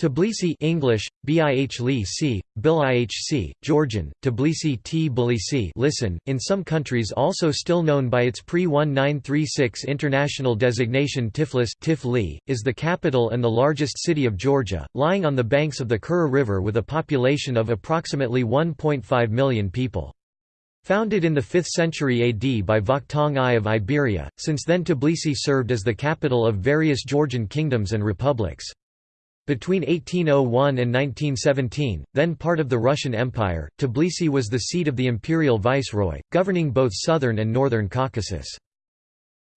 Tbilisi English, Bih Bil Georgian, Tbilisi Tbilisi listen, in some countries also still known by its pre-1936 international designation Tiflis Tifli, is the capital and the largest city of Georgia, lying on the banks of the Kura River with a population of approximately 1.5 million people. Founded in the 5th century AD by Vakhtang I of Iberia, since then Tbilisi served as the capital of various Georgian kingdoms and republics. Between 1801 and 1917, then part of the Russian Empire, Tbilisi was the seat of the imperial viceroy, governing both southern and northern Caucasus.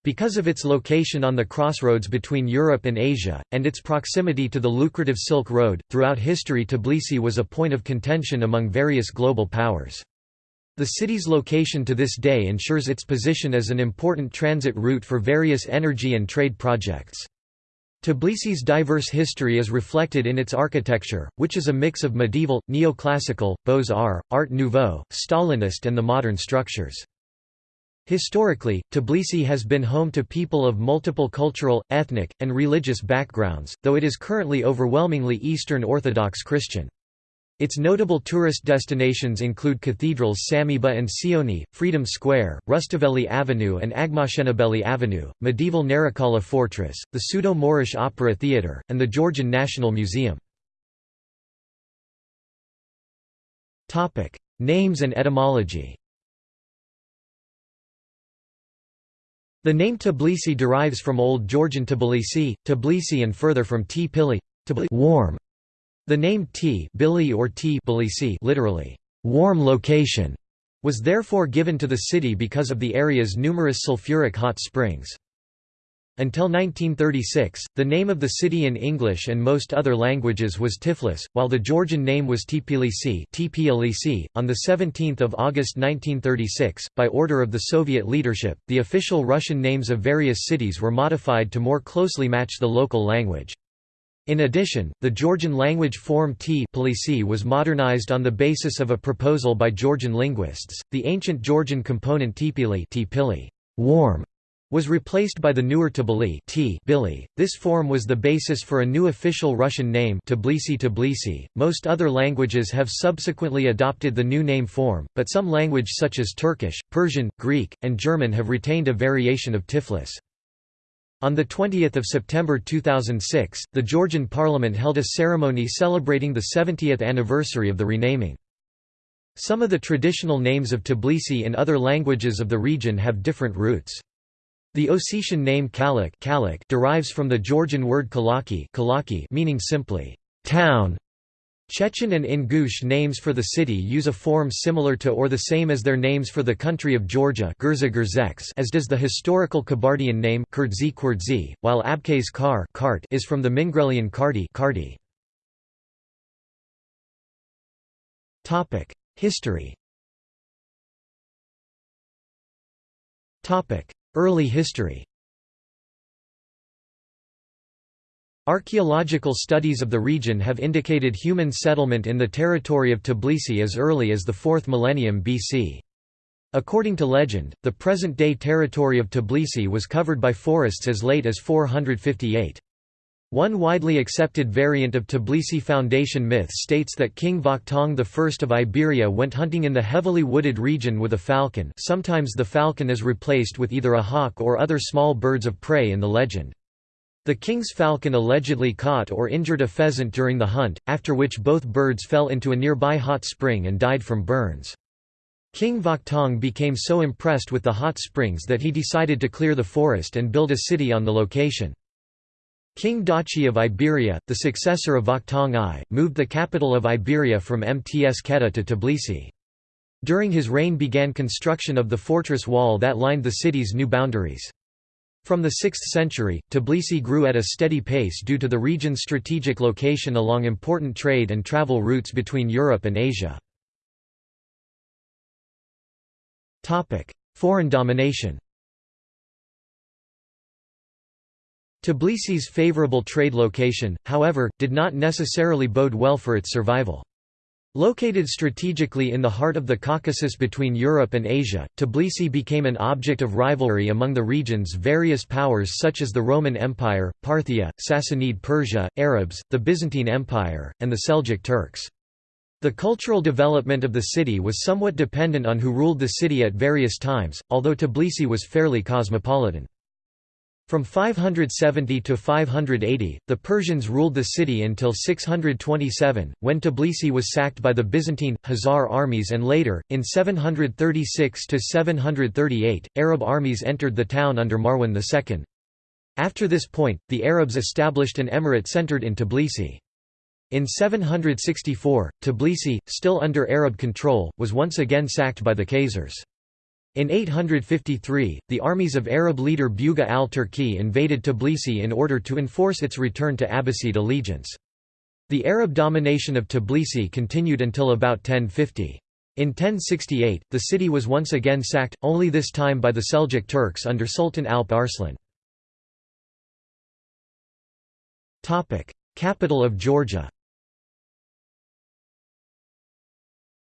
Because of its location on the crossroads between Europe and Asia, and its proximity to the lucrative Silk Road, throughout history Tbilisi was a point of contention among various global powers. The city's location to this day ensures its position as an important transit route for various energy and trade projects. Tbilisi's diverse history is reflected in its architecture, which is a mix of medieval, neoclassical, Beaux-Arts, Art Nouveau, Stalinist and the modern structures. Historically, Tbilisi has been home to people of multiple cultural, ethnic, and religious backgrounds, though it is currently overwhelmingly Eastern Orthodox Christian. Its notable tourist destinations include cathedrals Sameba and Sioni, Freedom Square, Rustaveli Avenue and Aghmashenebeli Avenue, medieval Narikala Fortress, the Pseudo-Moorish Opera Theatre, and the Georgian National Museum. Names and etymology The name Tbilisi derives from Old Georgian Tbilisi, Tbilisi and further from Tpili warm", the name T Billy or T literally, warm location, was therefore given to the city because of the area's numerous sulfuric hot springs. Until 1936, the name of the city in English and most other languages was Tiflis, while the Georgian name was Tbilisi .On 17 August 1936, by order of the Soviet leadership, the official Russian names of various cities were modified to more closely match the local language. In addition, the Georgian language form T was modernized on the basis of a proposal by Georgian linguists. The ancient Georgian component Tpili, warm, was replaced by the newer Tbilisi T. This form was the basis for a new official Russian name Tbilisi Tbilisi. Most other languages have subsequently adopted the new name form, but some language such as Turkish, Persian, Greek, and German have retained a variation of Tiflis. On 20 September 2006, the Georgian parliament held a ceremony celebrating the 70th anniversary of the renaming. Some of the traditional names of Tbilisi in other languages of the region have different roots. The Ossetian name Kalak derives from the Georgian word Kalaki meaning simply, town, Chechen and Ingush names for the city use a form similar to or the same as their names for the country of Georgia as does the historical Kabardian name while Abkhaz Kar is from the Mingrelian Kardi History. Early history Archaeological studies of the region have indicated human settlement in the territory of Tbilisi as early as the 4th millennium BC. According to legend, the present-day territory of Tbilisi was covered by forests as late as 458. One widely accepted variant of Tbilisi foundation myth states that King Vakhtang I of Iberia went hunting in the heavily wooded region with a falcon sometimes the falcon is replaced with either a hawk or other small birds of prey in the legend. The king's falcon allegedly caught or injured a pheasant during the hunt, after which both birds fell into a nearby hot spring and died from burns. King Vakhtang became so impressed with the hot springs that he decided to clear the forest and build a city on the location. King Dachi of Iberia, the successor of Vakhtang I, moved the capital of Iberia from Mtskheta to Tbilisi. During his reign began construction of the fortress wall that lined the city's new boundaries. From the 6th century, Tbilisi grew at a steady pace due to the region's strategic location along important trade and travel routes between Europe and Asia. Foreign domination Tbilisi's favorable trade location, however, did not necessarily bode well for its survival. Located strategically in the heart of the Caucasus between Europe and Asia, Tbilisi became an object of rivalry among the region's various powers such as the Roman Empire, Parthia, Sassanid Persia, Arabs, the Byzantine Empire, and the Seljuk Turks. The cultural development of the city was somewhat dependent on who ruled the city at various times, although Tbilisi was fairly cosmopolitan. From 570 to 580, the Persians ruled the city until 627, when Tbilisi was sacked by the Byzantine, Khazar armies and later, in 736 to 738, Arab armies entered the town under Marwan II. After this point, the Arabs established an emirate centered in Tbilisi. In 764, Tbilisi, still under Arab control, was once again sacked by the Khazars. In 853, the armies of Arab leader Buga al-Turki invaded Tbilisi in order to enforce its return to Abbasid allegiance. The Arab domination of Tbilisi continued until about 1050. In 1068, the city was once again sacked, only this time by the Seljuk Turks under Sultan Alp Arslan. Capital of Georgia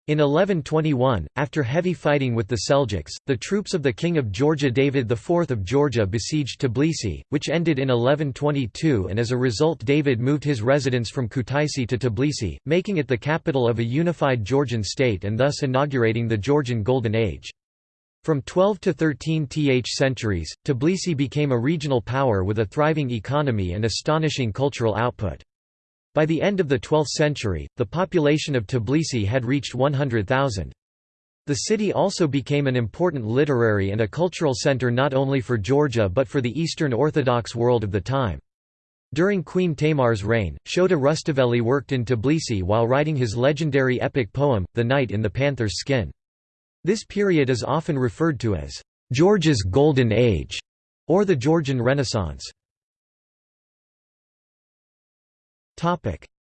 In 1121, after heavy fighting with the Seljuks, the troops of the King of Georgia David IV of Georgia besieged Tbilisi, which ended in 1122 and as a result David moved his residence from Kutaisi to Tbilisi, making it the capital of a unified Georgian state and thus inaugurating the Georgian Golden Age. From 12 to 13th centuries, Tbilisi became a regional power with a thriving economy and astonishing cultural output. By the end of the 12th century, the population of Tbilisi had reached 100,000. The city also became an important literary and a cultural center not only for Georgia but for the Eastern Orthodox world of the time. During Queen Tamar's reign, Shota Rustaveli worked in Tbilisi while writing his legendary epic poem, The Knight in the Panther's Skin. This period is often referred to as Georgia's Golden Age or the Georgian Renaissance.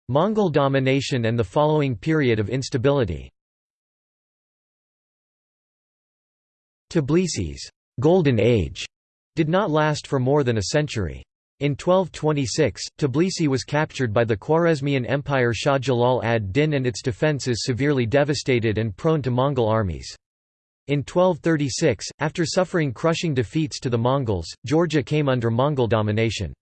Mongol domination and the following period of instability Tbilisi's «Golden Age» did not last for more than a century. In 1226, Tbilisi was captured by the Khwarezmian Empire Shah Jalal ad-Din and its defences severely devastated and prone to Mongol armies. In 1236, after suffering crushing defeats to the Mongols, Georgia came under Mongol domination.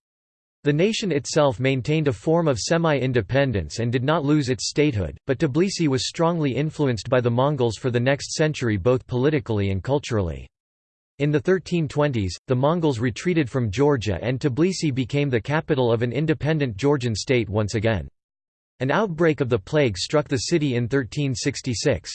The nation itself maintained a form of semi-independence and did not lose its statehood, but Tbilisi was strongly influenced by the Mongols for the next century both politically and culturally. In the 1320s, the Mongols retreated from Georgia and Tbilisi became the capital of an independent Georgian state once again. An outbreak of the plague struck the city in 1366.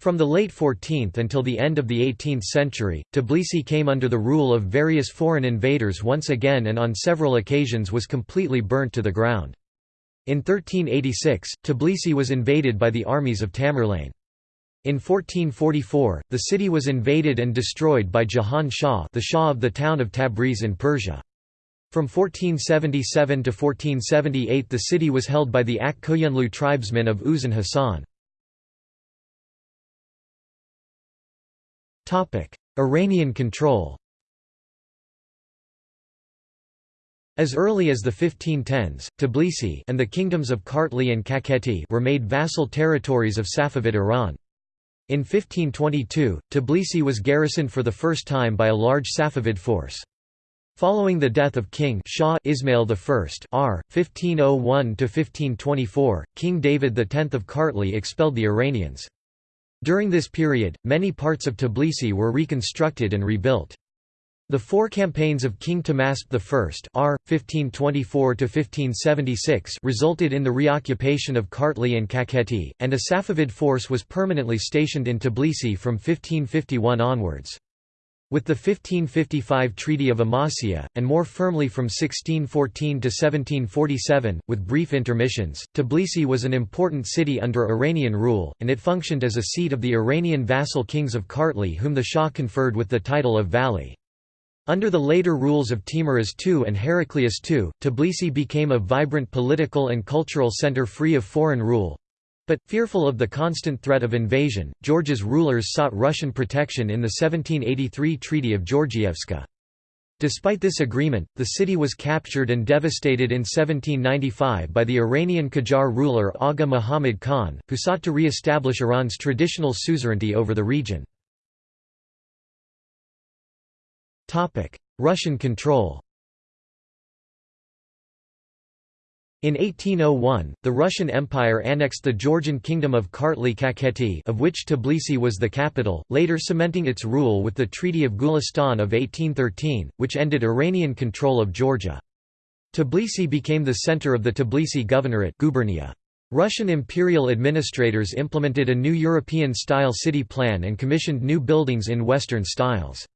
From the late 14th until the end of the 18th century, Tbilisi came under the rule of various foreign invaders once again and on several occasions was completely burnt to the ground. In 1386, Tbilisi was invaded by the armies of Tamerlane. In 1444, the city was invaded and destroyed by Jahan Shah the Shah of the town of Tabriz in Persia. From 1477 to 1478 the city was held by the Ak Koyunlu tribesmen of Uzun Hasan. Iranian control As early as the 1510s, Tbilisi and the kingdoms of Kartli and Kakheti were made vassal territories of Safavid Iran. In 1522, Tbilisi was garrisoned for the first time by a large Safavid force. Following the death of King Shah Ismail I R. 1501–1524, King David X of Kartli expelled the Iranians. During this period, many parts of Tbilisi were reconstructed and rebuilt. The four campaigns of King Tahmasp I R. 1524–1576 resulted in the reoccupation of Kartli and Kakheti, and a Safavid force was permanently stationed in Tbilisi from 1551 onwards. With the 1555 Treaty of Amasya, and more firmly from 1614 to 1747, with brief intermissions, Tbilisi was an important city under Iranian rule, and it functioned as a seat of the Iranian vassal kings of Kartli whom the Shah conferred with the title of Vali. Under the later rules of Teimuraz II and Heraclius II, Tbilisi became a vibrant political and cultural center free of foreign rule, but, fearful of the constant threat of invasion, Georgia's rulers sought Russian protection in the 1783 Treaty of Georgievska. Despite this agreement, the city was captured and devastated in 1795 by the Iranian Qajar ruler Agha Muhammad Khan, who sought to re-establish Iran's traditional suzerainty over the region. Russian control In 1801, the Russian Empire annexed the Georgian kingdom of Kartli-Kakheti of which Tbilisi was the capital, later cementing its rule with the Treaty of Gulistan of 1813, which ended Iranian control of Georgia. Tbilisi became the center of the Tbilisi Governorate gubernia. Russian imperial administrators implemented a new European-style city plan and commissioned new buildings in Western styles.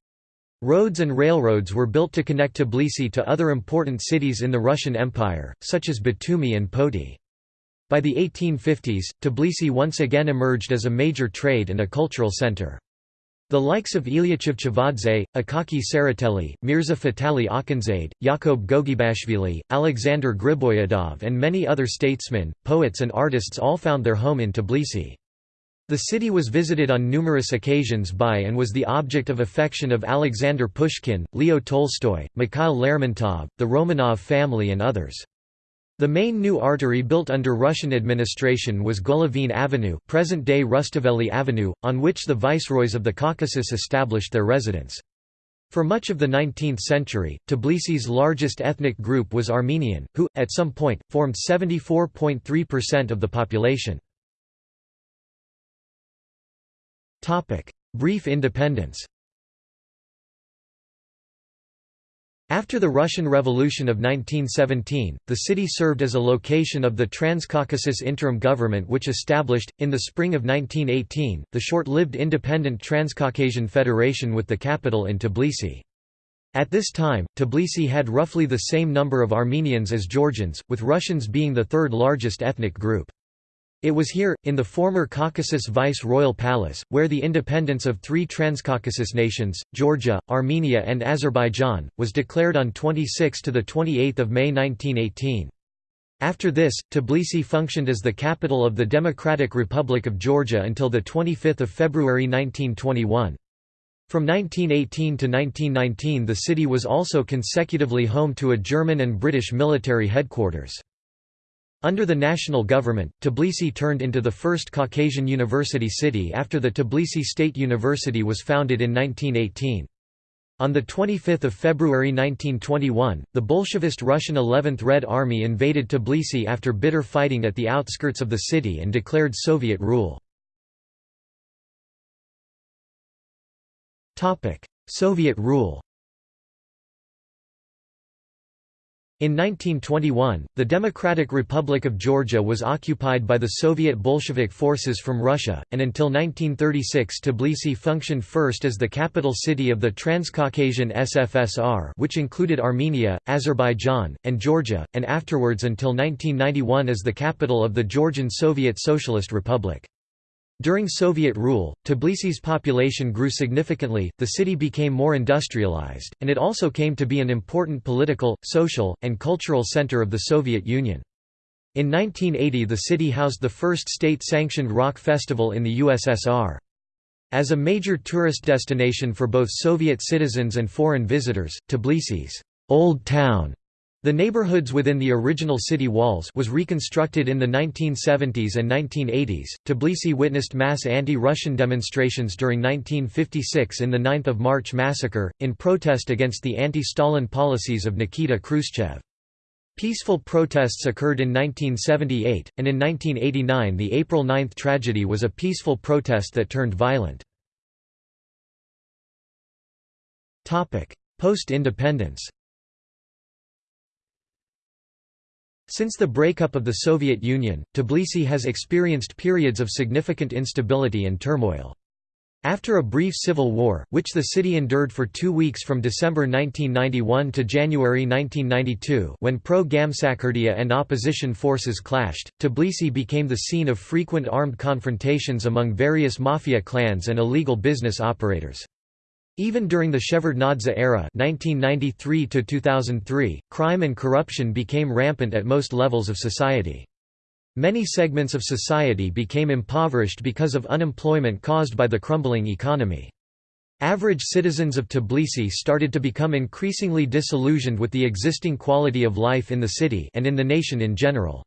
Roads and railroads were built to connect Tbilisi to other important cities in the Russian Empire, such as Batumi and Poti. By the 1850s, Tbilisi once again emerged as a major trade and a cultural center. The likes of Ilia Chavchavadze, Akaki Tsereteli, Mirza Fatali Akhundzade, Yakob Gogebashvili, Alexander Griboyedov and many other statesmen, poets and artists all found their home in Tbilisi. The city was visited on numerous occasions by and was the object of affection of Alexander Pushkin, Leo Tolstoy, Mikhail Lermontov, the Romanov family and others. The main new artery built under Russian administration was Golovin Avenue present-day Rustaveli Avenue, on which the viceroys of the Caucasus established their residence. For much of the 19th century, Tbilisi's largest ethnic group was Armenian, who, at some point, formed 74.3% of the population. Brief independence After the Russian Revolution of 1917, the city served as a location of the Transcaucasus Interim Government which established, in the spring of 1918, the short-lived independent Transcaucasian Federation with the capital in Tbilisi. At this time, Tbilisi had roughly the same number of Armenians as Georgians, with Russians being the third largest ethnic group. It was here, in the former Caucasus Vice-Royal Palace, where the independence of three Transcaucasus nations, Georgia, Armenia and Azerbaijan, was declared on 26–28 May 1918. After this, Tbilisi functioned as the capital of the Democratic Republic of Georgia until 25 February 1921. From 1918 to 1919 the city was also consecutively home to a German and British military headquarters. Under the national government, Tbilisi turned into the first Caucasian university city after the Tbilisi State University was founded in 1918. On 25 February 1921, the Bolshevist Russian 11th Red Army invaded Tbilisi after bitter fighting at the outskirts of the city and declared Soviet rule. Soviet rule In 1921, the Democratic Republic of Georgia was occupied by the Soviet Bolshevik forces from Russia, and until 1936 Tbilisi functioned first as the capital city of the Transcaucasian SFSR which included Armenia, Azerbaijan, and Georgia, and afterwards until 1991 as the capital of the Georgian Soviet Socialist Republic. During Soviet rule, Tbilisi's population grew significantly, the city became more industrialized, and it also came to be an important political, social, and cultural center of the Soviet Union. In 1980 the city housed the first state-sanctioned rock festival in the USSR. As a major tourist destination for both Soviet citizens and foreign visitors, Tbilisi's Old Town the neighborhoods within the original city walls was reconstructed in the 1970s and 1980s. Tbilisi witnessed mass anti-Russian demonstrations during 1956 in the 9th of March massacre, in protest against the anti-Stalin policies of Nikita Khrushchev. Peaceful protests occurred in 1978, and in 1989 the April 9 tragedy was a peaceful protest that turned violent. Post-independence Since the breakup of the Soviet Union, Tbilisi has experienced periods of significant instability and turmoil. After a brief civil war, which the city endured for two weeks from December 1991 to January 1992 when pro-Gamsakhurdia and opposition forces clashed, Tbilisi became the scene of frequent armed confrontations among various mafia clans and illegal business operators. Even during the Shevardnadze era 1993 crime and corruption became rampant at most levels of society. Many segments of society became impoverished because of unemployment caused by the crumbling economy. Average citizens of Tbilisi started to become increasingly disillusioned with the existing quality of life in the city and in the nation in general.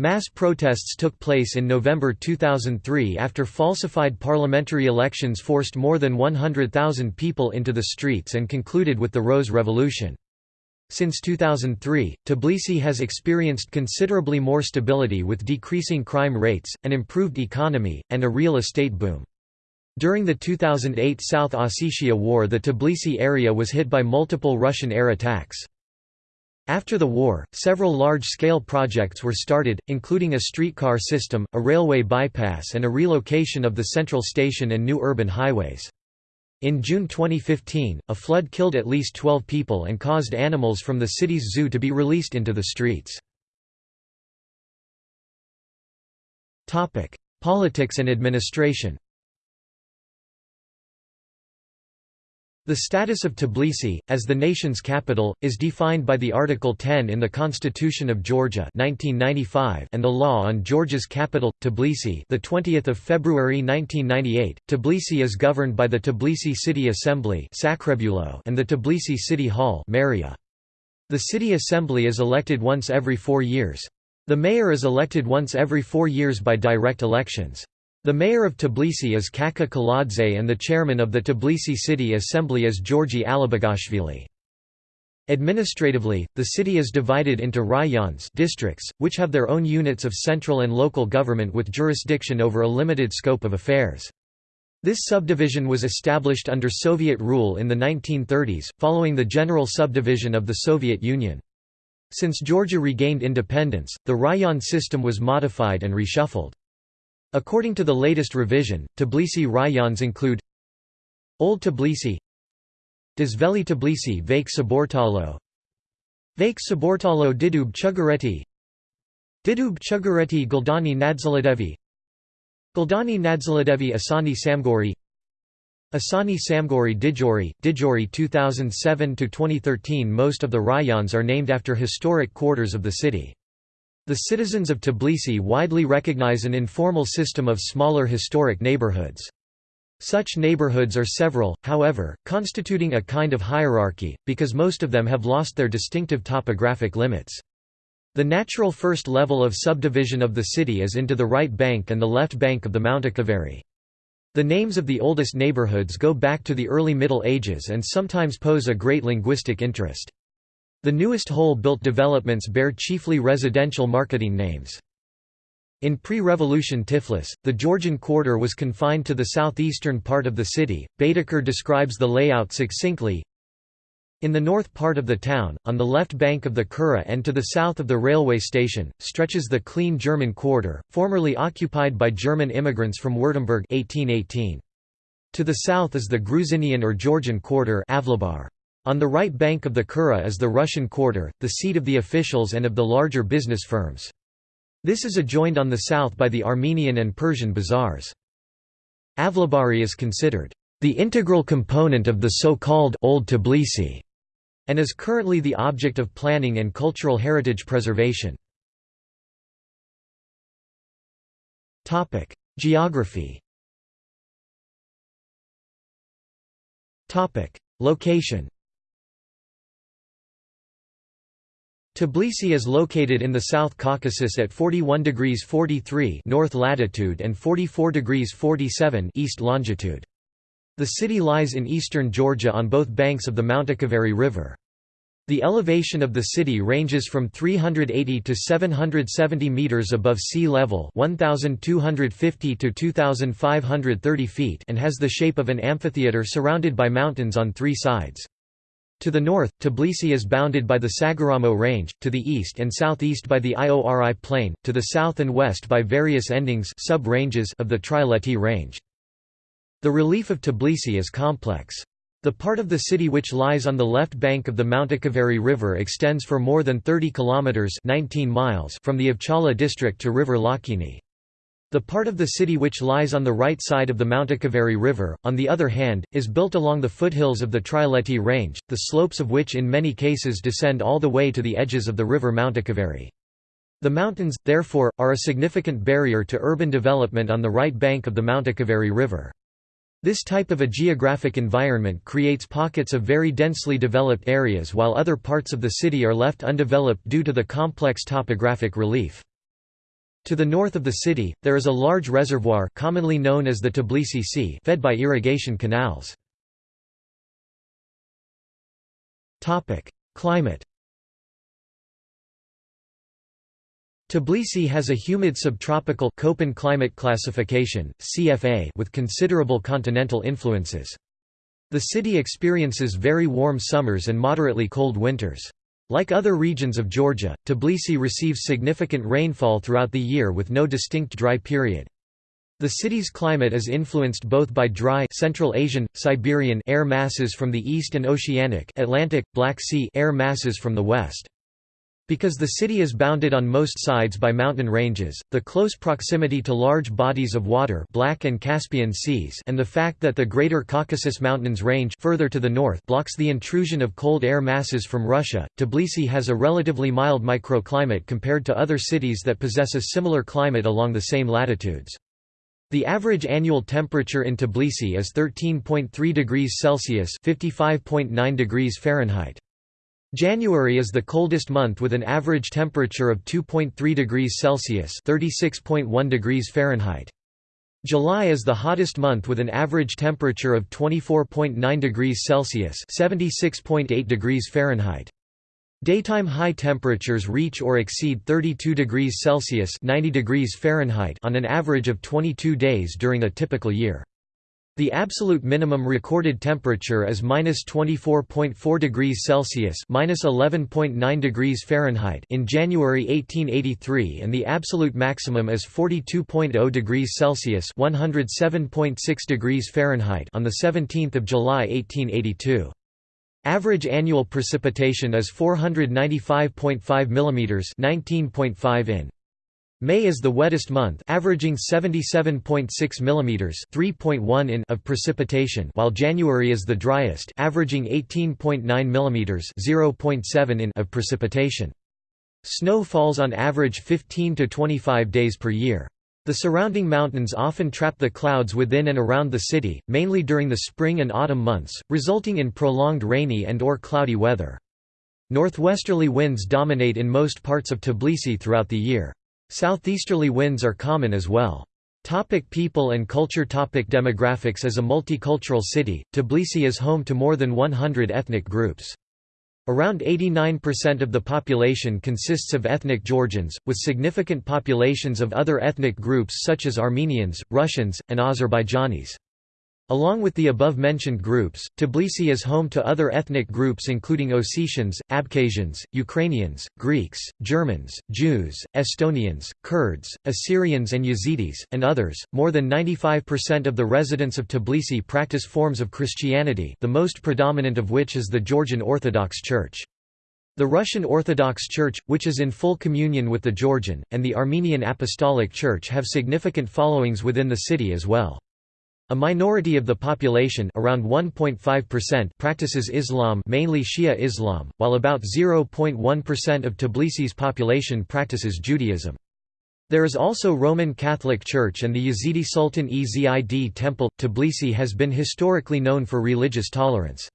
Mass protests took place in November 2003 after falsified parliamentary elections forced more than 100,000 people into the streets and concluded with the Rose Revolution. Since 2003, Tbilisi has experienced considerably more stability with decreasing crime rates, an improved economy, and a real estate boom. During the 2008 South Ossetia War the Tbilisi area was hit by multiple Russian air attacks. After the war, several large-scale projects were started, including a streetcar system, a railway bypass and a relocation of the central station and new urban highways. In June 2015, a flood killed at least 12 people and caused animals from the city's zoo to be released into the streets. Politics and administration The status of Tbilisi, as the nation's capital, is defined by the Article 10 in the Constitution of Georgia 1995 and the law on Georgia's capital, Tbilisi the 20th of February 1998. Tbilisi is governed by the Tbilisi City Assembly and the Tbilisi City Hall The City Assembly is elected once every four years. The mayor is elected once every four years by direct elections. The mayor of Tbilisi is Kaka Kaladze and the chairman of the Tbilisi City Assembly is Georgi Alibegashvili. Administratively, the city is divided into rayons districts, which have their own units of central and local government with jurisdiction over a limited scope of affairs. This subdivision was established under Soviet rule in the 1930s, following the general subdivision of the Soviet Union. Since Georgia regained independence, the rayon system was modified and reshuffled. According to the latest revision, Tbilisi rayons include Old Tbilisi Dzveli Tbilisi Vake Saburtalo Vake Saburtalo Didub Chugureti Didub Chugureti Guldani Nadzaladevi Guldani Nadzaladevi Isani Samgori Isani Samgori Didgori, Didgori 2007–2013 Most of the rayons are named after historic quarters of the city. The citizens of Tbilisi widely recognize an informal system of smaller historic neighborhoods. Such neighborhoods are several, however, constituting a kind of hierarchy, because most of them have lost their distinctive topographic limits. The natural first level of subdivision of the city is into the right bank and the left bank of the Mount Mtkvari. The names of the oldest neighborhoods go back to the early Middle Ages and sometimes pose a great linguistic interest. The newest whole-built developments bear chiefly residential marketing names. In pre-revolution Tiflis, the Georgian quarter was confined to the southeastern part of the city. Baedeker describes the layout succinctly. In the north part of the town, on the left bank of the Kura and to the south of the railway station, stretches the clean German quarter, formerly occupied by German immigrants from Württemberg 1818. To the south is the Gruzinian or Georgian quarter Avlabar. On the right bank of the Kura is the Russian Quarter, the seat of the officials and of the larger business firms. This is adjoined on the south by the Armenian and Persian bazaars. Avlabari is considered the integral component of the so-called Old Tbilisi and is currently the object of planning and cultural heritage preservation. Topic: Geography Topic: Location Tbilisi is located in the South Caucasus at 41 degrees 43 north latitude and 44 degrees 47 east longitude. The city lies in eastern Georgia on both banks of the Mtkvari River. The elevation of the city ranges from 380 to 770 meters above sea level, 1250 to 2530 feet, and has the shape of an amphitheater surrounded by mountains on three sides. To the north, Tbilisi is bounded by the Saguramo Range, to the east and southeast by the Iori Plain, to the south and west by various endings sub-ranges of the Trialeti Range. The relief of Tbilisi is complex. The part of the city which lies on the left bank of the Mtkvari River extends for more than 30 kilometers 19 miles from the Avchala district to River Lochini. The part of the city which lies on the right side of the Mtkvari River, on the other hand, is built along the foothills of the Trialeti Range, the slopes of which in many cases descend all the way to the edges of the river Mtkvari. The mountains, therefore, are a significant barrier to urban development on the right bank of the Mtkvari River. This type of a geographic environment creates pockets of very densely developed areas while other parts of the city are left undeveloped due to the complex topographic relief. To the north of the city, there is a large reservoir commonly known as the Tbilisi Sea fed by irrigation canals. Climate Tbilisi has a humid subtropical Köppen climate classification (CFA) with considerable continental influences. The city experiences very warm summers and moderately cold winters. Like other regions of Georgia, Tbilisi receives significant rainfall throughout the year with no distinct dry period. The city's climate is influenced both by dry Central Asian, Siberian air masses from the east and oceanic Atlantic, Black Sea air masses from the west. Because the city is bounded on most sides by mountain ranges, the close proximity to large bodies of water Black and Caspian seas and the fact that the Greater Caucasus Mountains range further to the north blocks the intrusion of cold air masses from Russia, Tbilisi has a relatively mild microclimate compared to other cities that possess a similar climate along the same latitudes. The average annual temperature in Tbilisi is 13.3 degrees Celsius (55.9 degrees Fahrenheit). January is the coldest month with an average temperature of 2.3 degrees Celsius (36.1 degrees Fahrenheit). July is the hottest month with an average temperature of 24.9 degrees Celsius (76.8 degrees Fahrenheit). Daytime high temperatures reach or exceed 32 degrees Celsius (90 degrees Fahrenheit) on an average of 22 days during a typical year. The absolute minimum recorded temperature is -24.4 degrees Celsius (-11.9 degrees Fahrenheit) in January 1883 and the absolute maximum is 42.0 degrees Celsius (107.6 degrees Fahrenheit) on the 17th of July 1882. Average annual precipitation is 495.5 mm (19.5 in). May is the wettest month averaging 77.6 mm 3.1 in of precipitation while January is the driest averaging 18.9 mm 0.7 in of precipitation. Snow falls on average 15 to 25 days per year. The surrounding mountains often trap the clouds within and around the city, mainly during the spring and autumn months, resulting in prolonged rainy and or cloudy weather. Northwesterly winds dominate in most parts of Tbilisi throughout the year. Southeasterly winds are common as well. Topic people and culture Topic Demographics As a multicultural city, Tbilisi is home to more than 100 ethnic groups. Around 89% of the population consists of ethnic Georgians, with significant populations of other ethnic groups such as Armenians, Russians, and Azerbaijanis. Along with the above-mentioned groups, Tbilisi is home to other ethnic groups including Ossetians, Abkhazians, Ukrainians, Greeks, Germans, Jews, Estonians, Kurds, Assyrians and Yazidis, and others. More than 95% of the residents of Tbilisi practice forms of Christianity the most predominant of which is the Georgian Orthodox Church. The Russian Orthodox Church, which is in full communion with the Georgian, and the Armenian Apostolic Church have significant followings within the city as well. A minority of the population around 1.5% practices Islam mainly Shia Islam, while about 0.1% of Tbilisi's population practices Judaism. There is also Roman Catholic Church and the Yazidi Sultan Ezid Temple. Tbilisi has been historically known for religious tolerance.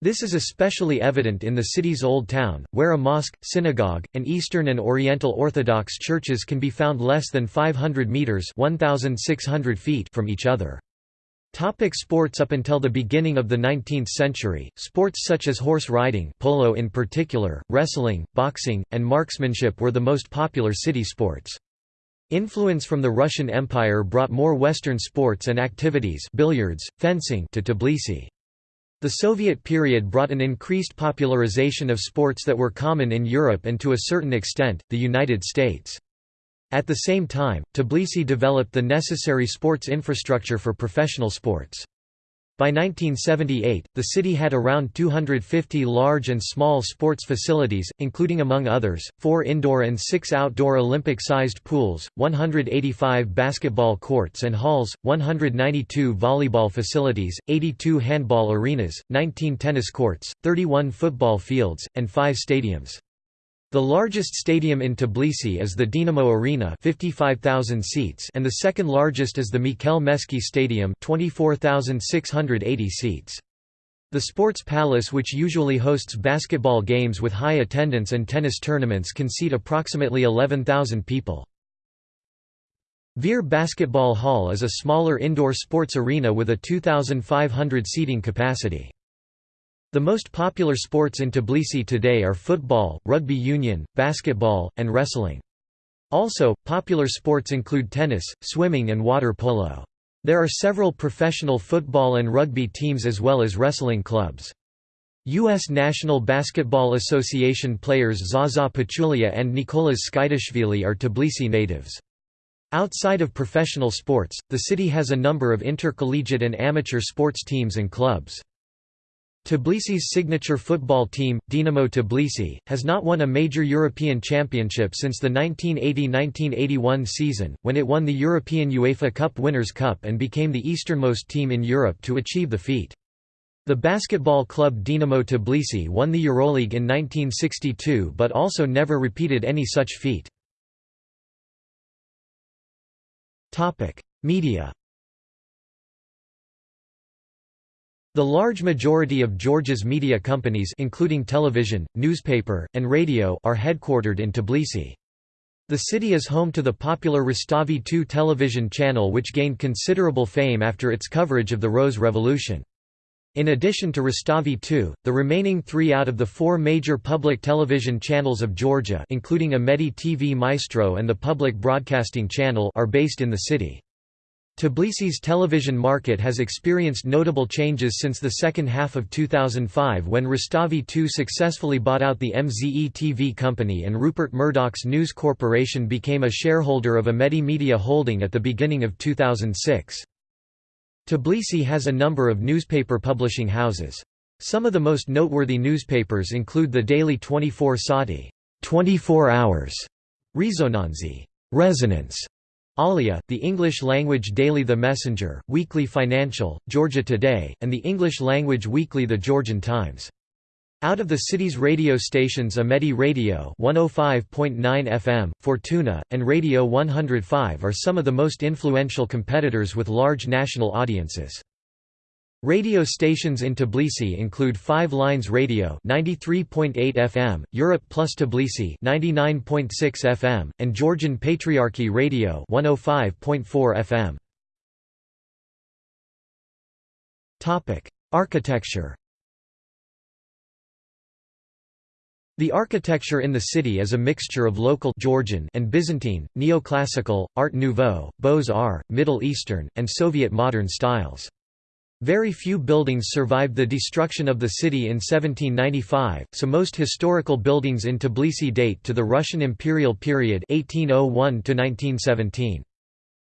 This is especially evident in the city's Old Town, where a mosque, synagogue, and Eastern and Oriental Orthodox churches can be found less than 500 meters (1,600 feet) from each other. Topic sports Up until the beginning of the 19th century, sports such as horse riding polo in particular, wrestling, boxing, and marksmanship were the most popular city sports. Influence from the Russian Empire brought more Western sports and activities billiards, fencing to Tbilisi. The Soviet period brought an increased popularization of sports that were common in Europe and to a certain extent, the United States. At the same time, Tbilisi developed the necessary sports infrastructure for professional sports. By 1978, the city had around 250 large and small sports facilities, including among others, four indoor and six outdoor Olympic-sized pools, 185 basketball courts and halls, 192 volleyball facilities, 82 handball arenas, 19 tennis courts, 31 football fields, and five stadiums. The largest stadium in Tbilisi is the Dinamo Arena 55,000 seats and the second largest is the Mikhail Meskhi Stadium 24,680 seats. The Sports Palace which usually hosts basketball games with high attendance and tennis tournaments can seat approximately 11,000 people. Veer Basketball Hall is a smaller indoor sports arena with a 2,500 seating capacity. The most popular sports in Tbilisi today are football, rugby union, basketball, and wrestling. Also, popular sports include tennis, swimming and water polo. There are several professional football and rugby teams as well as wrestling clubs. U.S. National Basketball Association players Zaza Pachulia and Nicolas Tskitishvili are Tbilisi natives. Outside of professional sports, the city has a number of intercollegiate and amateur sports teams and clubs. Tbilisi's signature football team, Dinamo Tbilisi, has not won a major European championship since the 1980–1981 season, when it won the European UEFA Cup Winners' Cup and became the easternmost team in Europe to achieve the feat. The basketball club Dinamo Tbilisi won the Euroleague in 1962 but also never repeated any such feat. Media The large majority of Georgia's media companies including television, newspaper, and radio are headquartered in Tbilisi. The city is home to the popular Rustavi 2 television channel which gained considerable fame after its coverage of the Rose Revolution. In addition to Rustavi 2, the remaining three out of the four major public television channels of Georgia including Imedi TV Maestro and the Public Broadcasting Channel are based in the city. Tbilisi's television market has experienced notable changes since the second half of 2005 when Rustavi 2 successfully bought out the MZE TV company and Rupert Murdoch's News Corporation became a shareholder of Imedi Media Holding at the beginning of 2006. Tbilisi has a number of newspaper publishing houses. Some of the most noteworthy newspapers include the daily 24 Saati 24 hours, Rezonansi Resonance, Alia, the English-language daily The Messenger, Weekly Financial, Georgia Today, and the English-language weekly The Georgian Times. Out of the city's radio stations Imedi Radio 105.9 FM, Fortuna, and Radio 105 are some of the most influential competitors with large national audiences. Radio stations in Tbilisi include Five Lines Radio 93.8 FM, Europe Plus Tbilisi 99.6 FM, and Georgian Patriarchy Radio 105.4 FM. Topic: Architecture. The architecture in the city is a mixture of local Georgian and Byzantine, neoclassical, Art Nouveau, Beaux-Arts, Middle Eastern, and Soviet modern styles. Very few buildings survived the destruction of the city in 1795, so most historical buildings in Tbilisi date to the Russian imperial period 1801 -1917.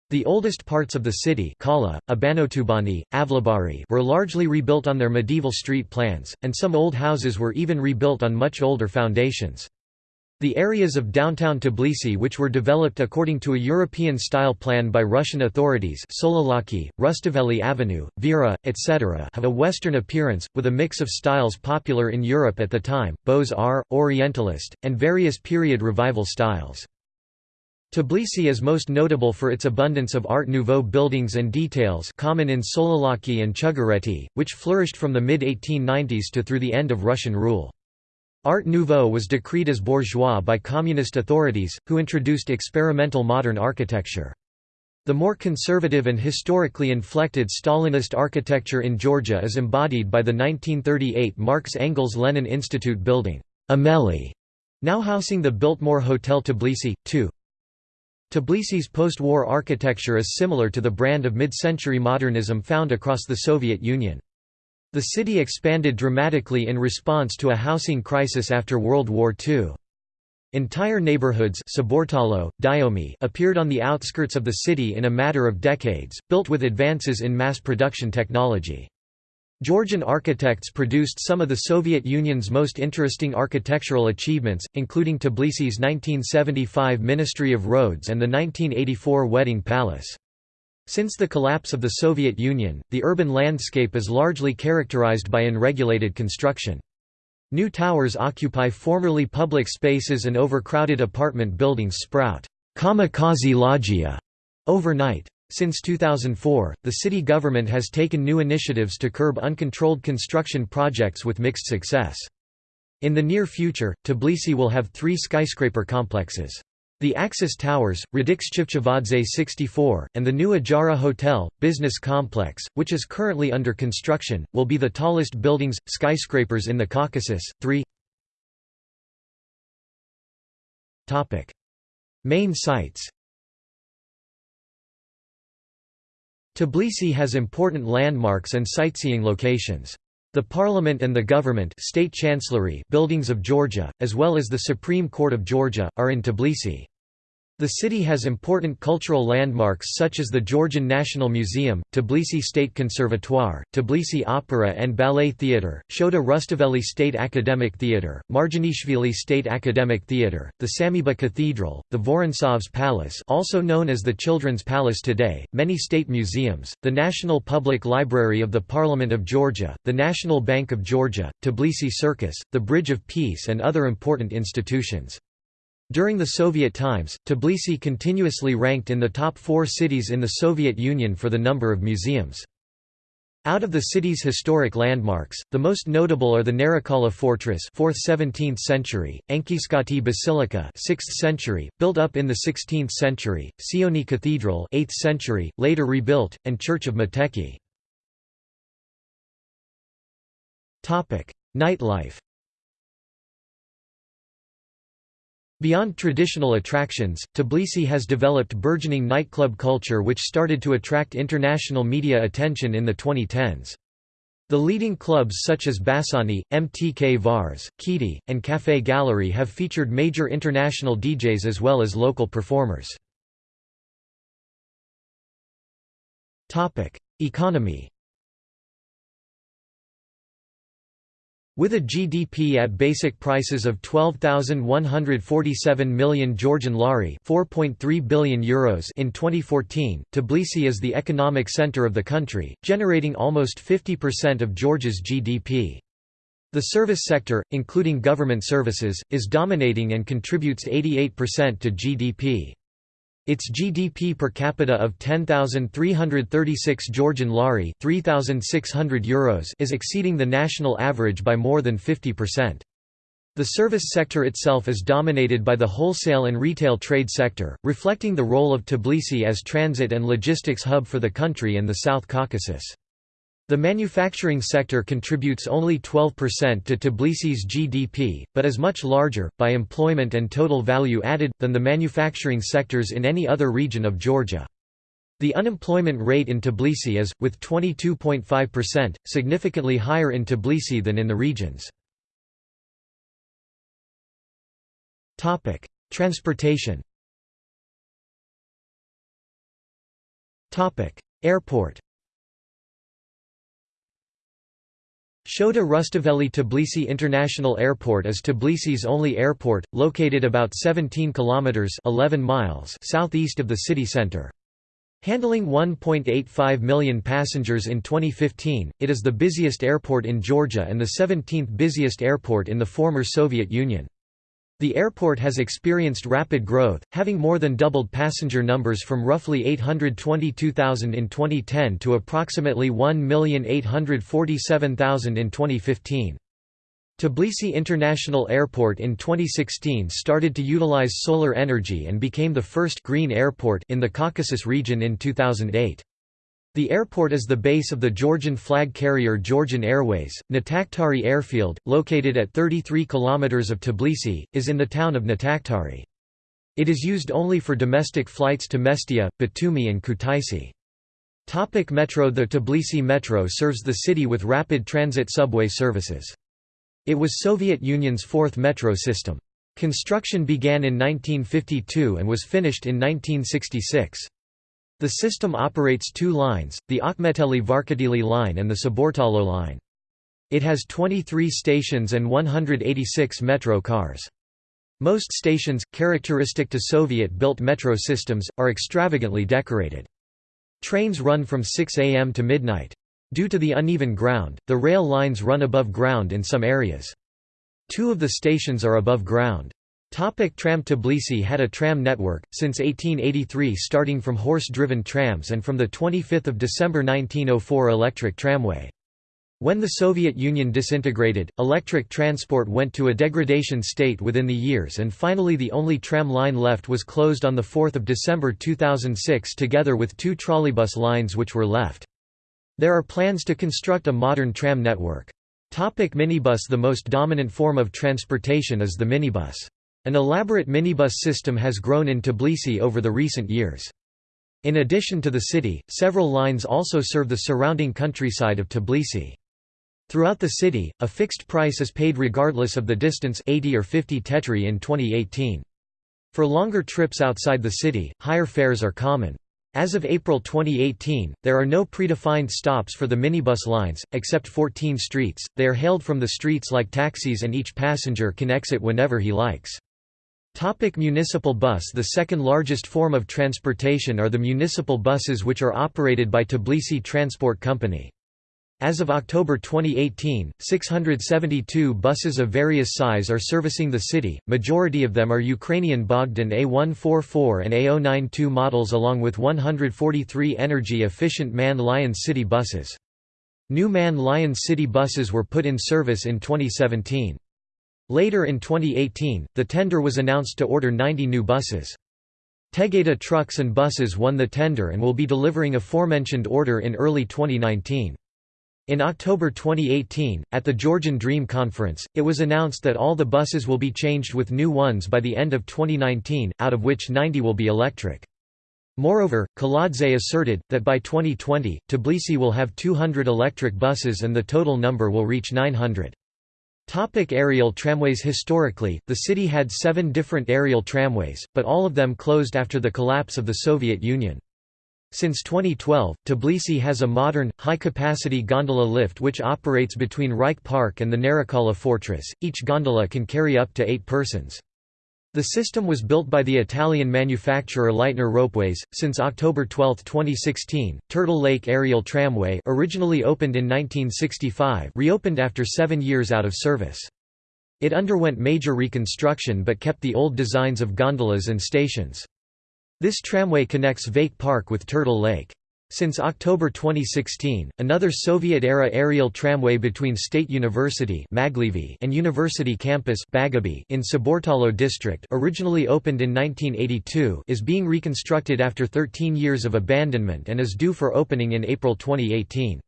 The oldest parts of the city Kala, Abanotubani, Avlabari were largely rebuilt on their medieval street plans, and some old houses were even rebuilt on much older foundations. The areas of downtown Tbilisi which were developed according to a European-style plan by Russian authorities Solalaki, Rustaveli Avenue, Vera, etc. have a Western appearance, with a mix of styles popular in Europe at the time, Beaux-Arts, Orientalist, and various period revival styles. Tbilisi is most notable for its abundance of Art Nouveau buildings and details common in Solalaki and Chugureti, which flourished from the mid-1890s to through the end of Russian rule. Art Nouveau was decreed as bourgeois by communist authorities, who introduced experimental modern architecture. The more conservative and historically inflected Stalinist architecture in Georgia is embodied by the 1938 Marx Engels Lenin Institute building, Ameli, now housing the Biltmore Hotel Tbilisi, 2. Tbilisi's post-war architecture is similar to the brand of mid-century modernism found across the Soviet Union. The city expanded dramatically in response to a housing crisis after World War II. Entire neighborhoods appeared on the outskirts of the city in a matter of decades, built with advances in mass production technology. Georgian architects produced some of the Soviet Union's most interesting architectural achievements, including Tbilisi's 1975 Ministry of Roads and the 1984 Wedding Palace. Since the collapse of the Soviet Union, the urban landscape is largely characterized by unregulated construction. New towers occupy formerly public spaces and overcrowded apartment buildings sprout kamikaze loggia overnight. Since 2004, the city government has taken new initiatives to curb uncontrolled construction projects with mixed success. In the near future, Tbilisi will have three skyscraper complexes. The Axis Towers, Radix 64, and the new Ajara Hotel, business complex, which is currently under construction, will be the tallest buildings, skyscrapers in the Caucasus. 3 Main sites Tbilisi has important landmarks and sightseeing locations. The Parliament and the Government State Chancellery buildings of Georgia, as well as the Supreme Court of Georgia, are in Tbilisi. The city has important cultural landmarks such as the Georgian National Museum, Tbilisi State Conservatoire, Tbilisi Opera and Ballet Theatre, Shota Rustaveli State Academic Theatre, Marjanishvili State Academic Theatre, the Sameba Cathedral, the Vorontsovs Palace also known as the Children's Palace today, many state museums, the National Public Library of the Parliament of Georgia, the National Bank of Georgia, Tbilisi Circus, the Bridge of Peace and other important institutions. During the Soviet times, Tbilisi continuously ranked in the top four cities in the Soviet Union for the number of museums. Out of the city's historic landmarks, the most notable are the Narikala Fortress 4th–17th century, Anchiskhati Basilica 6th century, built up in the 16th century, Sioni Cathedral 8th century, later rebuilt, and Church of Meteki. Nightlife Beyond traditional attractions, Tbilisi has developed burgeoning nightclub culture which started to attract international media attention in the 2010s. The leading clubs such as Bassiani, MTK Vars, KHIDI, and Café Gallery have featured major international DJs as well as local performers. Economy With a GDP at basic prices of 12,147 million Georgian lari (4.3 billion euros) in 2014, Tbilisi is the economic center of the country, generating almost 50% of Georgia's GDP. The service sector, including government services, is dominating and contributes 88% to GDP. Its GDP per capita of 10,336 Georgian lari (3,600 euros) is exceeding the national average by more than 50%. The service sector itself is dominated by the wholesale and retail trade sector, reflecting the role of Tbilisi as transit and logistics hub for the country and the South Caucasus. The manufacturing sector contributes only 12% to Tbilisi's GDP, but is much larger, by employment and total value added, than the manufacturing sectors in any other region of Georgia. The unemployment rate in Tbilisi is, with 22.5%, significantly higher in Tbilisi than in the regions. Transportation Airport Shota Rustaveli Tbilisi International Airport is Tbilisi's only airport, located about 17 kilometers (11 miles) southeast of the city center. Handling 1.85 million passengers in 2015, it is the busiest airport in Georgia and the 17th busiest airport in the former Soviet Union. The airport has experienced rapid growth, having more than doubled passenger numbers from roughly 822,000 in 2010 to approximately 1,847,000 in 2015. Tbilisi International Airport in 2016 started to utilize solar energy and became the first green airport in the Caucasus region in 2008. The airport is the base of the Georgian flag carrier Georgian Airways. Natakhtari Airfield, located at 33 km of Tbilisi, is in the town of Natakhtari. It is used only for domestic flights to Mestia, Batumi and Kutaisi. Topic Metro The Tbilisi Metro serves the city with rapid transit subway services. It was Soviet Union's fourth metro system. Construction began in 1952 and was finished in 1966. The system operates two lines, the Akhmeteli-Varketili line and the Saburtalo line. It has 23 stations and 186 metro cars. Most stations, characteristic to Soviet-built metro systems, are extravagantly decorated. Trains run from 6 am to midnight. Due to the uneven ground, the rail lines run above ground in some areas. Two of the stations are above ground. Topic tram Tbilisi had a tram network, since 1883 starting from horse-driven trams and from 25 December 1904 electric tramway. When the Soviet Union disintegrated, electric transport went to a degradation state within the years and finally the only tram line left was closed on 4 December 2006 together with two trolleybus lines which were left. There are plans to construct a modern tram network. Topic minibus The most dominant form of transportation is the minibus. An elaborate minibus system has grown in Tbilisi over the recent years. In addition to the city, several lines also serve the surrounding countryside of Tbilisi. Throughout the city, a fixed price is paid regardless of the distance 80 or 50 tetri in 2018. For longer trips outside the city, higher fares are common. As of April 2018, there are no predefined stops for the minibus lines, except 14 streets, they are hailed from the streets like taxis and each passenger can exit whenever he likes. Topic municipal bus The second largest form of transportation are the municipal buses which are operated by Tbilisi Transport Company. As of October 2018, 672 buses of various size are servicing the city, majority of them are Ukrainian Bogdan A144 and A092 models along with 143 energy-efficient MAN Lion City buses. New MAN Lion City buses were put in service in 2017. Later in 2018, the tender was announced to order 90 new buses. Tegeta Trucks and Buses won the tender and will be delivering aforementioned order in early 2019. In October 2018, at the Georgian Dream Conference, it was announced that all the buses will be changed with new ones by the end of 2019, out of which 90 will be electric. Moreover, Kaladze asserted, that by 2020, Tbilisi will have 200 electric buses and the total number will reach 900. Topic aerial tramways Historically, the city had seven different aerial tramways, but all of them closed after the collapse of the Soviet Union. Since 2012, Tbilisi has a modern, high-capacity gondola lift which operates between Rike Park and the Narikala Fortress. Each gondola can carry up to eight persons. The system was built by the Italian manufacturer Leitner Ropeways. Since October 12, 2016, Turtle Lake Aerial Tramway, originally opened in 1965, reopened after seven years out of service. It underwent major reconstruction but kept the old designs of gondolas and stations. This tramway connects Vake Park with Turtle Lake. Since October 2016, another Soviet-era aerial tramway between State University and University Campus in Saburtalo district originally opened in 1982 is being reconstructed after 13 years of abandonment and is due for opening in April 2018.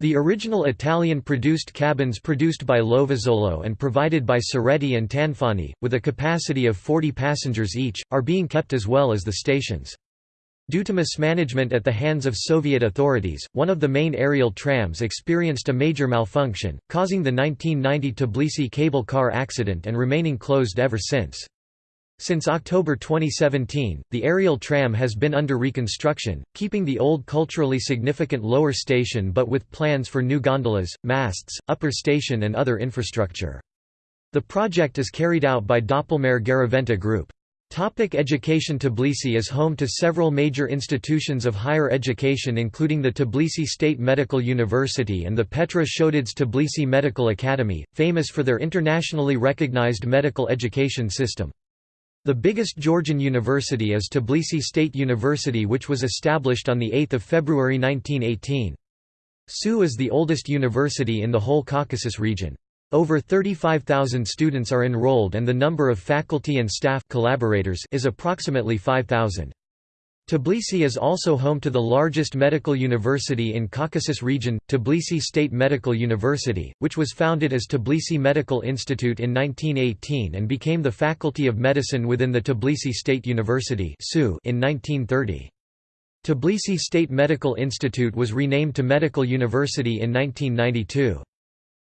The original Italian-produced cabins produced by Lovazzolo and provided by Ceretti and Tanfani, with a capacity of 40 passengers each, are being kept as well as the stations. Due to mismanagement at the hands of Soviet authorities, one of the main aerial trams experienced a major malfunction, causing the 1990 Tbilisi cable car accident and remaining closed ever since. Since October 2017, the aerial tram has been under reconstruction, keeping the old culturally significant lower station but with plans for new gondolas, masts, upper station and other infrastructure. The project is carried out by Doppelmayr Garaventa Group. Topic education Tbilisi is home to several major institutions of higher education including the Tbilisi State Medical University and the Petre Shotadze Tbilisi Medical Academy, famous for their internationally recognized medical education system. The biggest Georgian university is Tbilisi State University which was established on 8 February 1918. SU is the oldest university in the whole Caucasus region. Over 35,000 students are enrolled and the number of faculty and staff collaborators is approximately 5,000. Tbilisi is also home to the largest medical university in Caucasus region, Tbilisi State Medical University, which was founded as Tbilisi Medical Institute in 1918 and became the Faculty of Medicine within the Tbilisi State University in 1930. Tbilisi State Medical Institute was renamed to Medical University in 1992.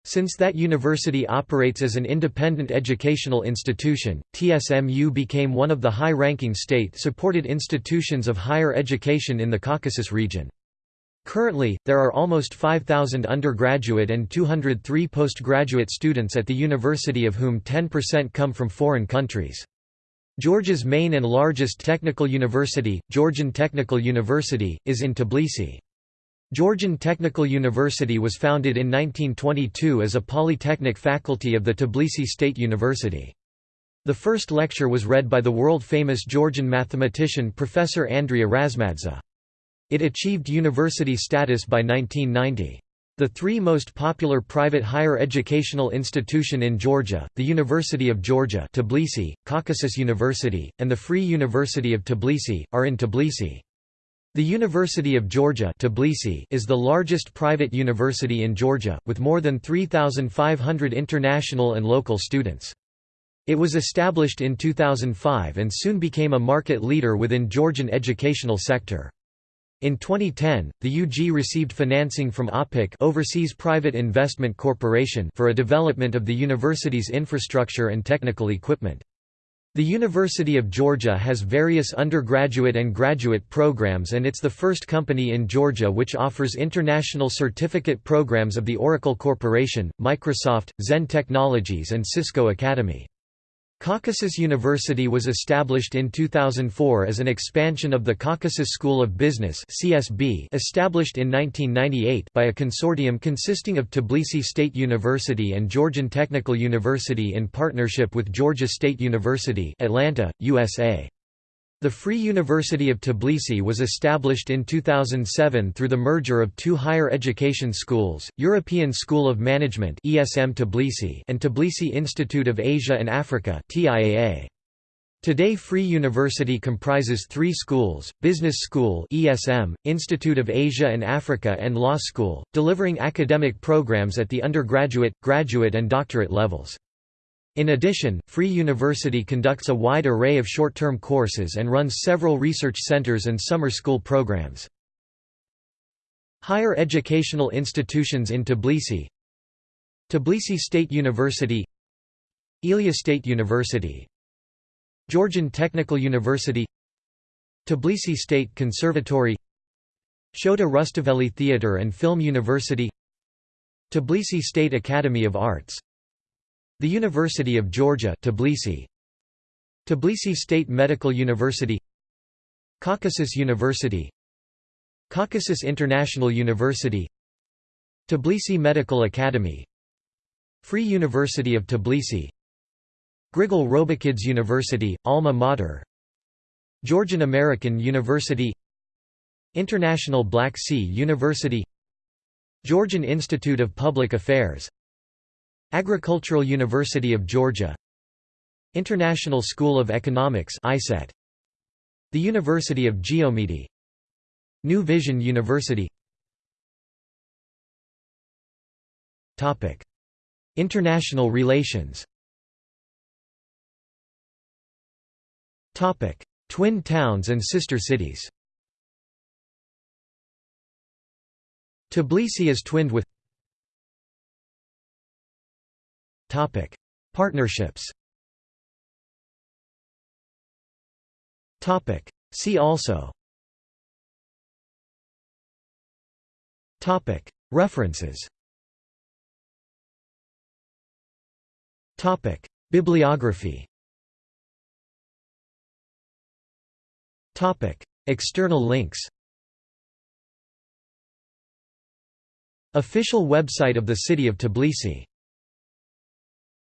Since that university operates as an independent educational institution, TSMU became one of the high-ranking state-supported institutions of higher education in the Caucasus region. Currently, there are almost 5,000 undergraduate and 203 postgraduate students at the university of whom 10% come from foreign countries. Georgia's main and largest technical university, Georgian Technical University, is in Tbilisi. Georgian Technical University was founded in 1922 as a polytechnic faculty of the Tbilisi State University. The first lecture was read by the world-famous Georgian mathematician Professor Andrea Razmadze. It achieved university status by 1990. The three most popular private higher educational institution in Georgia, the University of Georgia Tbilisi, Caucasus University, and the Free University of Tbilisi, are in Tbilisi. The University of Georgia Tbilisi is the largest private university in Georgia, with more than 3,500 international and local students. It was established in 2005 and soon became a market leader within Georgian educational sector. In 2010, the UG received financing from OPIC Overseas Private Investment Corporation for a development of the university's infrastructure and technical equipment. The University of Georgia has various undergraduate and graduate programs and it's the first company in Georgia which offers international certificate programs of the Oracle Corporation, Microsoft, Zend Technologies and Cisco Academy. Caucasus University was established in 2004 as an expansion of the Caucasus School of Business (CSB), established in 1998 by a consortium consisting of Tbilisi State University and Georgian Technical University in partnership with Georgia State University, Atlanta, USA. The Free University of Tbilisi was established in 2007 through the merger of two higher education schools, European School of Management ESM Tbilisi and Tbilisi Institute of Asia and Africa TIAA. Today Free University comprises three schools, Business School ESM, Institute of Asia and Africa and Law School, delivering academic programs at the undergraduate, graduate and doctorate levels. In addition, Free University conducts a wide array of short-term courses and runs several research centers and summer school programs. Higher educational institutions in Tbilisi Tbilisi State University Ilia State University Georgian Technical University Tbilisi State Conservatory Shota Rustaveli Theatre and Film University Tbilisi State Academy of Arts the University of Georgia Tbilisi. Tbilisi State Medical University. Caucasus University. Caucasus International University. Tbilisi Medical Academy. Free University of Tbilisi. Grigol Robakidze University, Alma Mater. Georgian American University. International Black Sea University. Georgian Institute of Public Affairs Agricultural University of Georgia. International School of Economics ISET The University of Geomedi. New Vision University. Topic. International relations. Topic. Twin towns and sister cities. Tbilisi is twinned with Topic: Partnerships. Topic: See also. Topic: References. Topic: Bibliography. Topic: External links. Official website of the city of Tbilisi